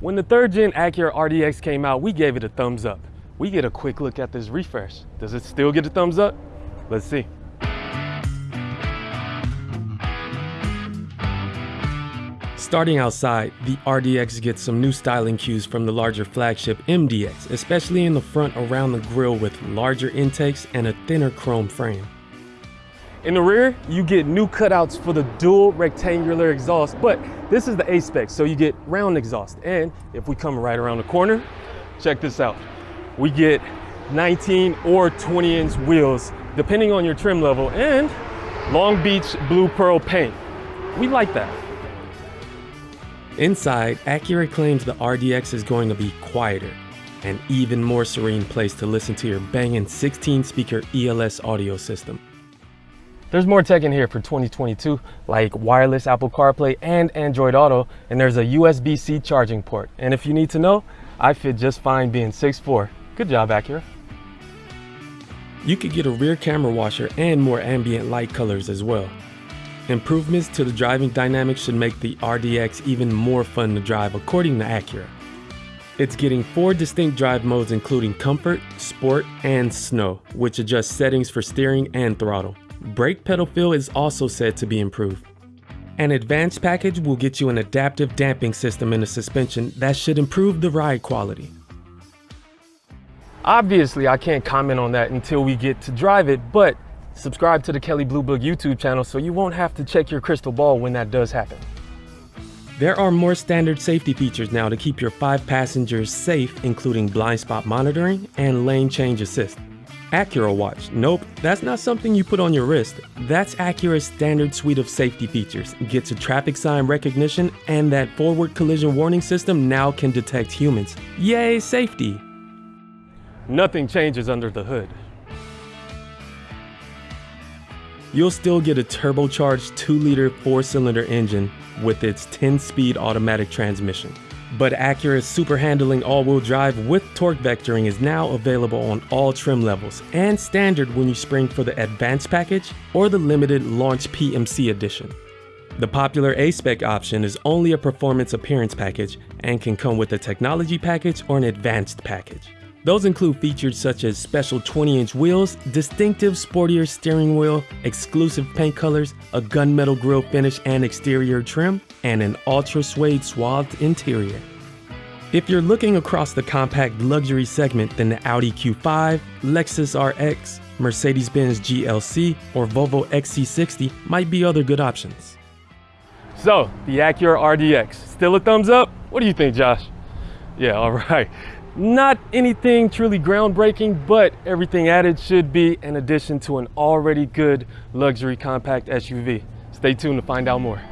When the third gen Acura RDX came out, we gave it a thumbs up. We get a quick look at this refresh. Does it still get a thumbs up? Let's see. Starting outside, the RDX gets some new styling cues from the larger flagship MDX, especially in the front around the grille with larger intakes and a thinner chrome frame. In the rear, you get new cutouts for the dual rectangular exhaust, but this is the A-Spec, so you get round exhaust. And if we come right around the corner, check this out. We get 19 or 20 inch wheels, depending on your trim level, and Long Beach Blue Pearl paint. We like that. Inside, Acura claims the RDX is going to be quieter, an even more serene place to listen to your banging 16 speaker ELS audio system. There's more tech in here for 2022, like wireless Apple CarPlay and Android Auto, and there's a USB-C charging port. And if you need to know, I fit just fine being 6'4". Good job, Acura. You could get a rear camera washer and more ambient light colors as well. Improvements to the driving dynamics should make the RDX even more fun to drive according to Acura. It's getting four distinct drive modes including Comfort, Sport, and Snow, which adjust settings for steering and throttle. Brake pedal feel is also said to be improved. An advanced package will get you an adaptive damping system in the suspension that should improve the ride quality. Obviously, I can't comment on that until we get to drive it, but Subscribe to the Kelley Blue Book YouTube channel so you won't have to check your crystal ball when that does happen. There are more standard safety features now to keep your five passengers safe, including blind spot monitoring and lane change assist. Acura Watch. Nope, that's not something you put on your wrist. That's Acura's standard suite of safety features. Gets a traffic sign recognition and that forward collision warning system now can detect humans. Yay, safety! Nothing changes under the hood. You'll still get a turbocharged 2-liter 4-cylinder engine with its 10-speed automatic transmission. But Acura's super handling all-wheel drive with torque vectoring is now available on all trim levels and standard when you spring for the advanced package or the limited launch PMC edition. The popular A-Spec option is only a performance appearance package and can come with a technology package or an advanced package. Those include features such as special 20-inch wheels, distinctive sportier steering wheel, exclusive paint colors, a gunmetal grille finish and exterior trim, and an ultra suede swathed interior. If you're looking across the compact luxury segment, then the Audi Q5, Lexus RX, Mercedes-Benz GLC, or Volvo XC60 might be other good options. So, the Acura RDX, still a thumbs up? What do you think, Josh? Yeah, all right. Not anything truly groundbreaking, but everything added should be an addition to an already good luxury compact SUV. Stay tuned to find out more.